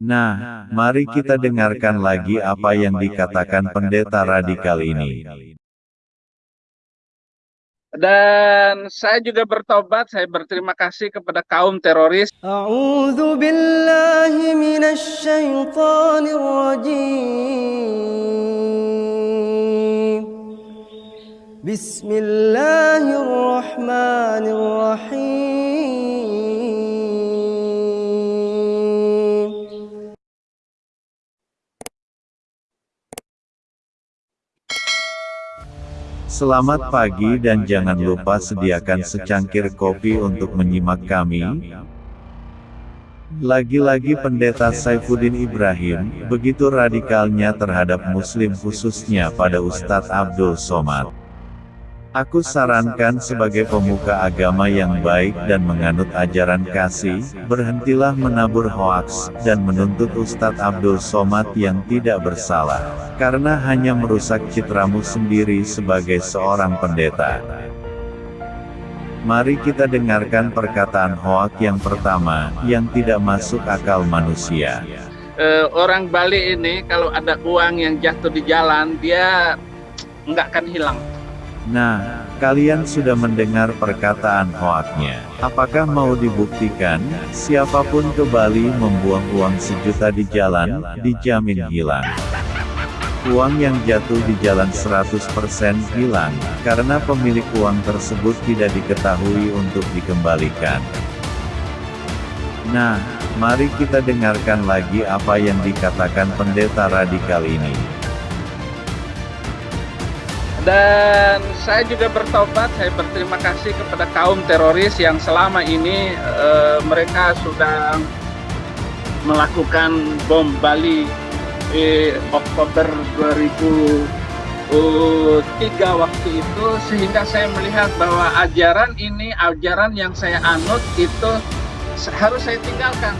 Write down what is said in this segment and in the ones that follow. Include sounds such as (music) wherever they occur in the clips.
Nah, nah, nah mari kita dengarkan lagi apa yang dikatakan pendeta radikal ini. Dan saya juga bertobat, saya berterima kasih kepada kaum teroris. Billahi rajim. Bismillahirrahmanirrahim. Selamat pagi dan jangan lupa sediakan secangkir kopi untuk menyimak kami. Lagi-lagi pendeta Saifuddin Ibrahim, begitu radikalnya terhadap muslim khususnya pada Ustadz Abdul Somad. Aku sarankan sebagai pemuka agama yang baik dan menganut ajaran kasih, berhentilah menabur hoaks, dan menuntut Ustadz Abdul Somad yang tidak bersalah, karena hanya merusak citramu sendiri sebagai seorang pendeta. Mari kita dengarkan perkataan hoak yang pertama, yang tidak masuk akal manusia. Eh, orang Bali ini kalau ada uang yang jatuh di jalan, dia nggak akan hilang. Nah, kalian sudah mendengar perkataan hoaknya. Apakah mau dibuktikan, siapa pun ke Bali membuang uang sejuta di jalan, dijamin hilang. Uang yang jatuh di jalan 100% hilang, karena pemilik uang tersebut tidak diketahui untuk dikembalikan. Nah, mari kita dengarkan lagi apa yang dikatakan pendeta radikal ini. Dan saya juga bertobat, saya berterima kasih kepada kaum teroris yang selama ini eh, mereka sudah melakukan bom Bali di Oktober 2003 waktu itu sehingga saya melihat bahwa ajaran ini ajaran yang saya anut itu harus saya tinggalkan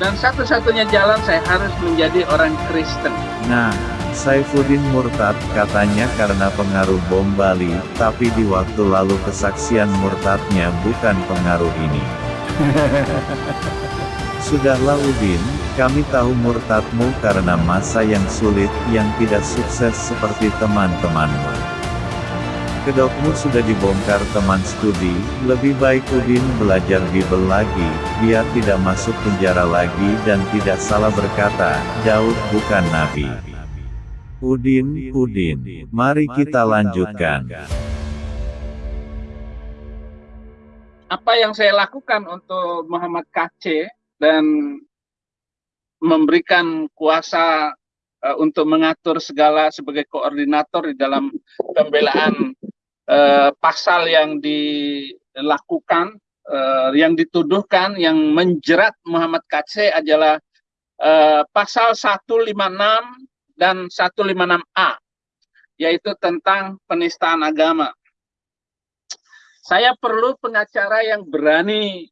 dan satu-satunya jalan saya harus menjadi orang Kristen. Nah, Saifuddin murtad katanya karena pengaruh bom Bali, tapi di waktu lalu kesaksian murtadnya bukan pengaruh ini. (laughs) Sudahlah Udin, kami tahu murtadmu karena masa yang sulit, yang tidak sukses seperti teman-temanmu. Kedokmu sudah dibongkar teman studi, lebih baik Udin belajar Bible lagi, biar tidak masuk penjara lagi dan tidak salah berkata, Daud bukan nabi. Udin, Udin, mari kita lanjutkan. Apa yang saya lakukan untuk Muhammad KC dan memberikan kuasa uh, untuk mengatur segala sebagai koordinator di dalam pembelaan uh, pasal yang dilakukan, uh, yang dituduhkan, yang menjerat Muhammad KC adalah uh, pasal 156 dan 156A, yaitu tentang penistaan agama. Saya perlu pengacara yang berani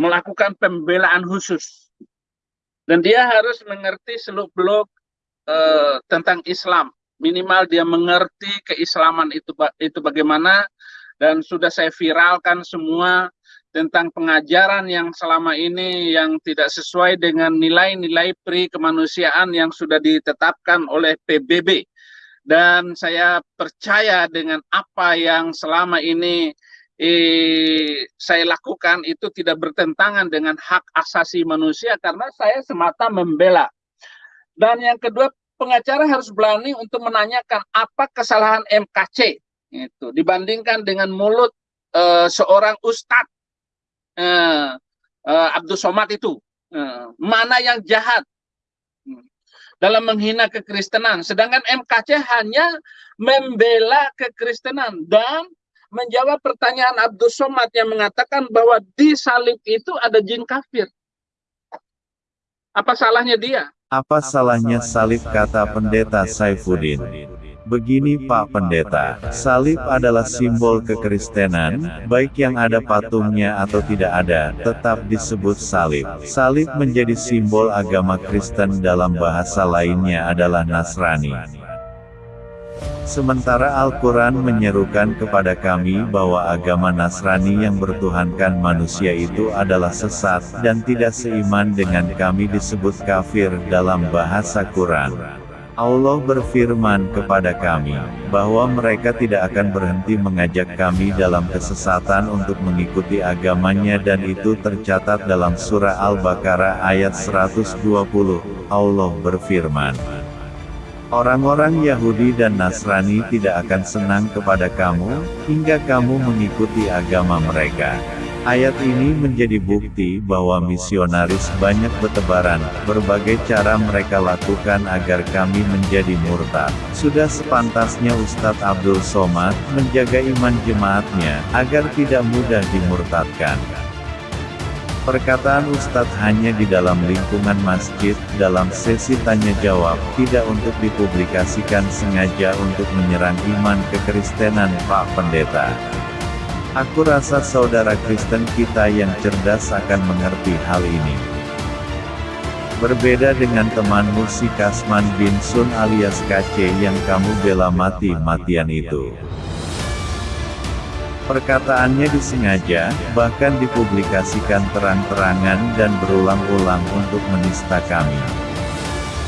melakukan pembelaan khusus. Dan dia harus mengerti seluk-beluk uh, tentang Islam. Minimal dia mengerti keislaman itu itu bagaimana dan sudah saya viralkan semua tentang pengajaran yang selama ini yang tidak sesuai dengan nilai-nilai pri kemanusiaan yang sudah ditetapkan oleh PBB. Dan saya percaya dengan apa yang selama ini eh, saya lakukan itu tidak bertentangan dengan hak asasi manusia karena saya semata membela. Dan yang kedua, pengacara harus berani untuk menanyakan apa kesalahan MKC itu dibandingkan dengan mulut eh, seorang ustadz eh, eh, Abdul Somad itu. Eh, mana yang jahat? dalam menghina kekristenan. Sedangkan MKC hanya membela kekristenan dan menjawab pertanyaan Abdul Somad yang mengatakan bahwa di salib itu ada jin kafir. Apa salahnya dia? Apa salahnya salib kata pendeta Saifuddin? Begini Pak Pendeta, salib adalah simbol kekristenan, baik yang ada patungnya atau tidak ada, tetap disebut salib. Salib. Menjadi simbol agama Kristen dalam bahasa lainnya adalah Nasrani. Sementara Al-Quran menyerukan kepada kami bahwa agama Nasrani yang bertuhankan manusia itu adalah sesat, dan tidak seiman dengan kami disebut kafir dalam bahasa Quran. Allah berfirman kepada kami, bahwa mereka tidak akan berhenti mengajak kami dalam kesesatan untuk mengikuti agamanya dan itu tercatat dalam surah Al-Baqarah ayat 120, Allah berfirman. Orang-orang Yahudi dan Nasrani tidak akan senang kepada kamu, hingga kamu mengikuti agama mereka. Ayat ini menjadi bukti bahwa misionaris banyak bertebaran, berbagai cara mereka lakukan agar kami menjadi murtad. Sudah sepantasnya Ustadz Abdul Somad, menjaga iman jemaatnya, agar tidak mudah dimurtadkan. Perkataan Ustadz hanya di dalam lingkungan masjid, dalam sesi tanya-jawab, tidak untuk dipublikasikan sengaja untuk menyerang iman kekristenan Pak Pendeta. Aku rasa saudara Kristen kita yang cerdas akan mengerti hal ini. Berbeda dengan temanmu si Kasman bin Sun alias KC yang kamu bela mati-matian itu. Perkataannya disengaja, bahkan dipublikasikan terang-terangan dan berulang-ulang untuk menista kami.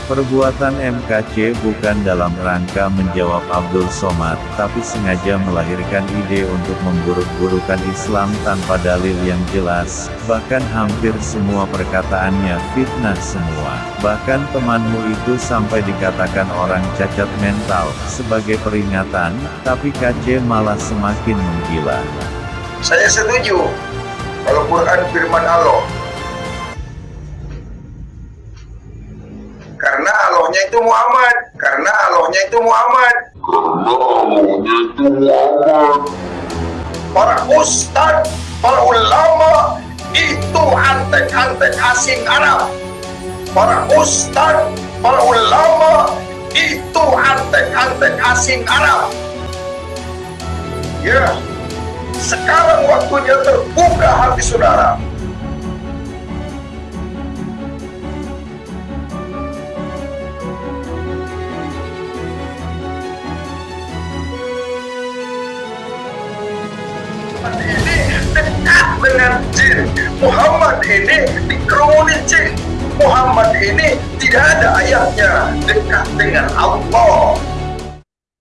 Perbuatan MKC bukan dalam rangka menjawab Abdul Somad, tapi sengaja melahirkan ide untuk memburuk-burukan Islam tanpa dalil yang jelas, bahkan hampir semua perkataannya fitnah semua. Bahkan temanmu itu sampai dikatakan orang cacat mental, sebagai peringatan, tapi KC malah semakin menggila. Saya setuju. Kalau Quran firman Allah, Allahnya itu Muhammad. Karena Allahnya itu Muhammad. Para ustad para ulama itu antek-antek asing Arab. Para ustad para ulama itu antek-antek asing Arab. Ya sekarang waktunya terbuka hati saudara dengan jin. Muhammad ini dikerumuni jin. Muhammad ini tidak ada ayatnya dekat dengan Allah.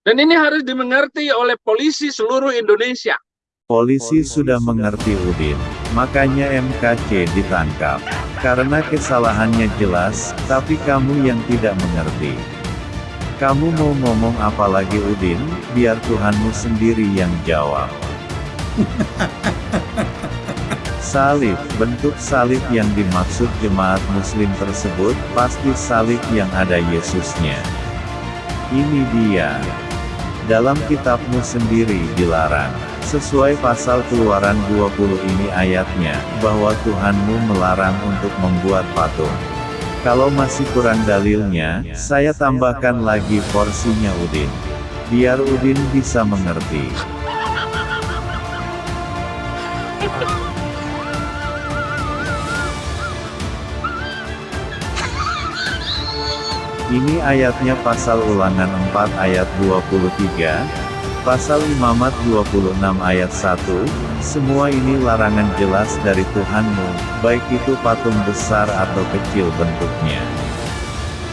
Dan ini harus dimengerti oleh polisi seluruh Indonesia. Polisi sudah mengerti Udin, makanya MKC ditangkap. Karena kesalahannya jelas, tapi kamu yang tidak mengerti. Kamu mau ngomong apa lagi Udin, biar Tuhanmu sendiri yang jawab. (laughs) Salib, bentuk salib yang dimaksud jemaat muslim tersebut, pasti salib yang ada Yesusnya. Ini dia. Dalam kitabmu sendiri dilarang. Sesuai pasal keluaran 20 ini ayatnya, bahwa Tuhanmu melarang untuk membuat patung. Kalau masih kurang dalilnya, saya tambahkan lagi porsinya Udin. Biar Udin bisa mengerti. (laughs) Ini ayatnya pasal ulangan 4 ayat 23, pasal imamat 26 ayat 1, semua ini larangan jelas dari Tuhanmu, baik itu patung besar atau kecil bentuknya.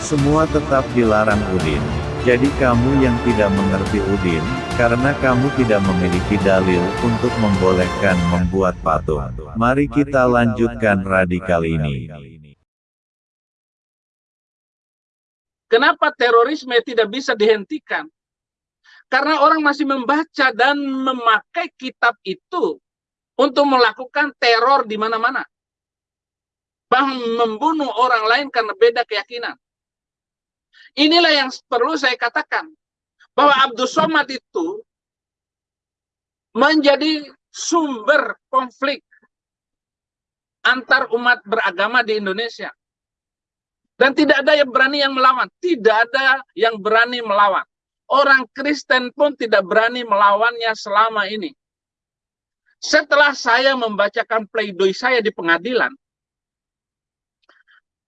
Semua tetap dilarang Udin. Jadi kamu yang tidak mengerti Udin, karena kamu tidak memiliki dalil untuk membolehkan membuat patung. Mari kita lanjutkan radikal ini. Kenapa terorisme tidak bisa dihentikan? Karena orang masih membaca dan memakai kitab itu untuk melakukan teror di mana-mana. Bahkan membunuh orang lain karena beda keyakinan. Inilah yang perlu saya katakan. Bahwa Abdul Somad itu menjadi sumber konflik antar umat beragama di Indonesia. Dan tidak ada yang berani yang melawan. Tidak ada yang berani melawan. Orang Kristen pun tidak berani melawannya selama ini. Setelah saya membacakan pleidoy saya di pengadilan,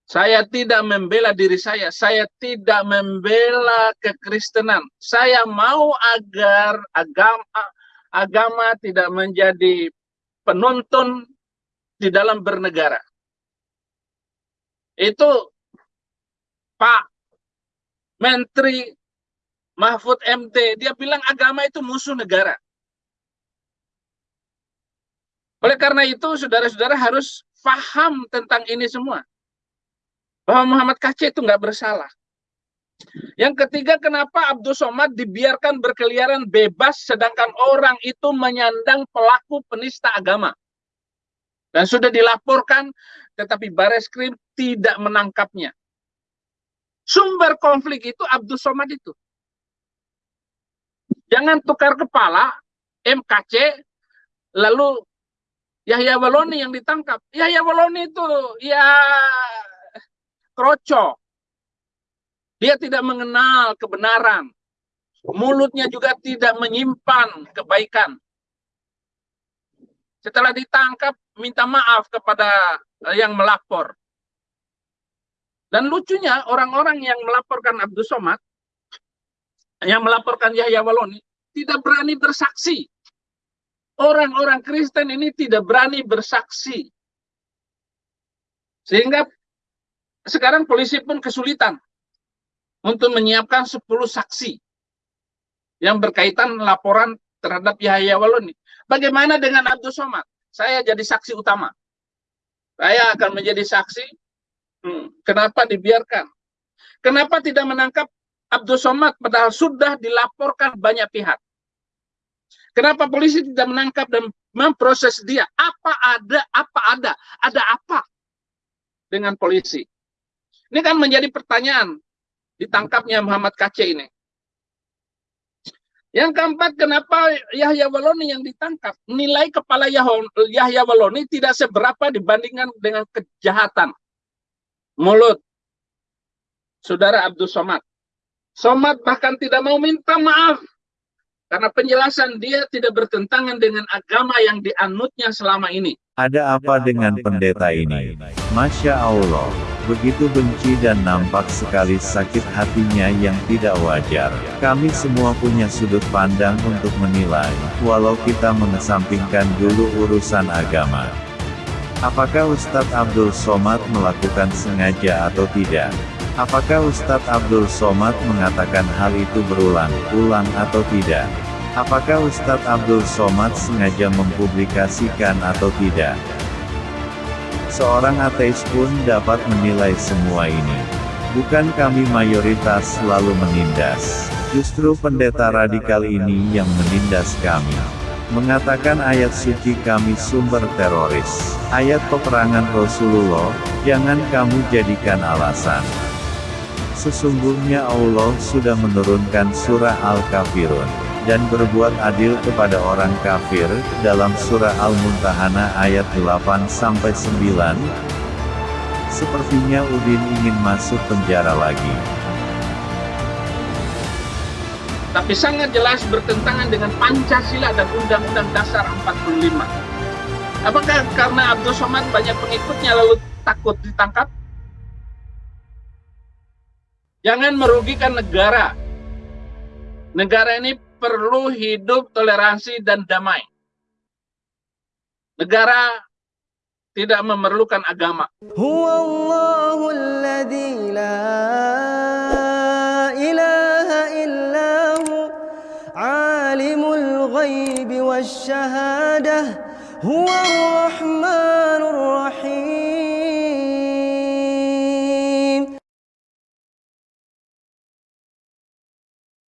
Saya tidak membela diri saya, saya tidak membela kekristenan. Saya mau agar agama agama tidak menjadi penonton di dalam bernegara. Itu Pak Menteri Mahfud MT, dia bilang agama itu musuh negara. Oleh karena itu, saudara-saudara harus paham tentang ini semua bahwa Muhammad KC itu nggak bersalah. Yang ketiga, kenapa Abdul Somad dibiarkan berkeliaran bebas sedangkan orang itu menyandang pelaku penista agama. Dan sudah dilaporkan, tetapi Baris Krim tidak menangkapnya. Sumber konflik itu Abdul Somad itu. Jangan tukar kepala, MKC, lalu Yahya Waloni yang ditangkap. Yahya Waloni itu ya kroco. Dia tidak mengenal kebenaran. Mulutnya juga tidak menyimpan kebaikan. Setelah ditangkap, minta maaf kepada yang melapor. Dan lucunya, orang-orang yang melaporkan Abdul Somad, yang melaporkan Yahya Waloni, tidak berani bersaksi. Orang-orang Kristen ini tidak berani bersaksi. Sehingga sekarang polisi pun kesulitan untuk menyiapkan 10 saksi yang berkaitan laporan terhadap Yahya Waloni. Bagaimana dengan Abdul Somad? Saya jadi saksi utama. Saya akan menjadi saksi. Kenapa dibiarkan? Kenapa tidak menangkap Abdul Somad padahal sudah dilaporkan banyak pihak? Kenapa polisi tidak menangkap dan memproses dia? Apa ada? Apa ada? Ada apa dengan polisi? Ini kan menjadi pertanyaan ditangkapnya Muhammad KC ini. Yang keempat, kenapa Yahya Waloni yang ditangkap? Nilai kepala Yahya Waloni tidak seberapa dibandingkan dengan kejahatan. Mulut. Saudara Abdul Somad. Somad bahkan tidak mau minta maaf. Karena penjelasan dia tidak bertentangan dengan agama yang dianutnya selama ini. Ada apa dengan pendeta ini? Masya Allah. Begitu benci dan nampak sekali sakit hatinya yang tidak wajar. Kami semua punya sudut pandang untuk menilai, walau kita mengesampingkan dulu urusan agama. Apakah Ustadz Abdul Somad melakukan sengaja atau tidak? Apakah Ustadz Abdul Somad mengatakan hal itu berulang-ulang atau tidak? Apakah Ustadz Abdul Somad sengaja mempublikasikan atau tidak? Seorang ateis pun dapat menilai semua ini. Bukan kami mayoritas selalu menindas. Justru pendeta radikal ini yang menindas kami. Mengatakan ayat suci kami sumber teroris. Ayat peperangan Rasulullah, jangan kamu jadikan alasan. Sesungguhnya Allah sudah menurunkan surah Al-Kafirun dan berbuat adil kepada orang kafir, dalam surah Al-Muntahana ayat 8-9. Sepertinya Udin ingin masuk penjara lagi. Tapi sangat jelas bertentangan dengan Pancasila dan Undang-Undang Dasar 45. Apakah karena Abdul Somad banyak pengikutnya lalu takut ditangkap? Jangan merugikan negara. Negara ini perlu hidup toleransi dan damai. Negara tidak memerlukan agama. Huwallahul الغيب والشهادة هو الرحمن الرحيم.